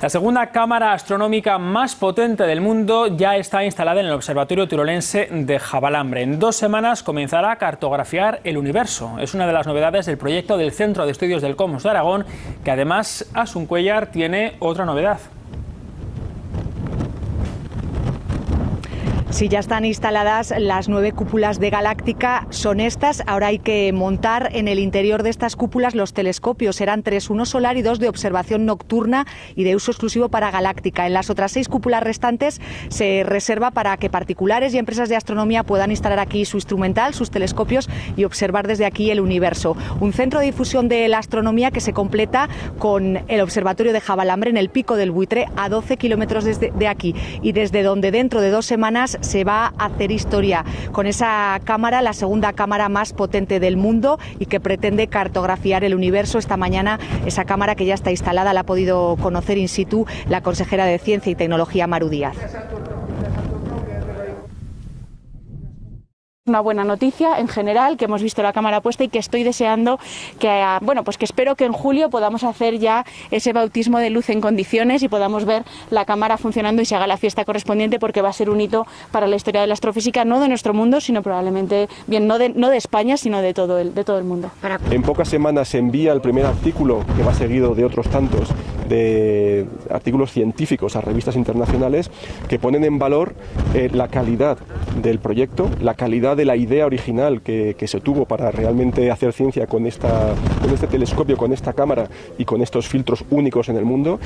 La segunda cámara astronómica más potente del mundo ya está instalada en el Observatorio Tirolense de Jabalambre. En dos semanas comenzará a cartografiar el universo. Es una de las novedades del proyecto del Centro de Estudios del Cosmos de Aragón, que además Asun Cuellar tiene otra novedad. Si ya están instaladas las nueve cúpulas de Galáctica, son estas. Ahora hay que montar en el interior de estas cúpulas los telescopios. Serán tres, uno solar y dos de observación nocturna y de uso exclusivo para Galáctica. En las otras seis cúpulas restantes se reserva para que particulares y empresas de astronomía puedan instalar aquí su instrumental, sus telescopios y observar desde aquí el universo. Un centro de difusión de la astronomía que se completa con el observatorio de Jabalambre en el pico del buitre a 12 kilómetros de aquí y desde donde dentro de dos semanas se va a hacer historia con esa cámara, la segunda cámara más potente del mundo y que pretende cartografiar el universo. Esta mañana esa cámara que ya está instalada la ha podido conocer in situ la consejera de Ciencia y Tecnología Maru Díaz. Una buena noticia en general, que hemos visto la cámara puesta y que estoy deseando que, ah, bueno, pues que espero que en julio podamos hacer ya ese bautismo de luz en condiciones y podamos ver la cámara funcionando y se haga la fiesta correspondiente porque va a ser un hito para la historia de la astrofísica, no de nuestro mundo, sino probablemente, bien, no de, no de España, sino de todo, el, de todo el mundo. En pocas semanas se envía el primer artículo, que va seguido de otros tantos, de artículos científicos a revistas internacionales que ponen en valor eh, la calidad del proyecto, la calidad de la idea original que, se tuvo para realmente hacer ciencia con este telescopio, con esta cámara y con estos filtros únicos en el mundo.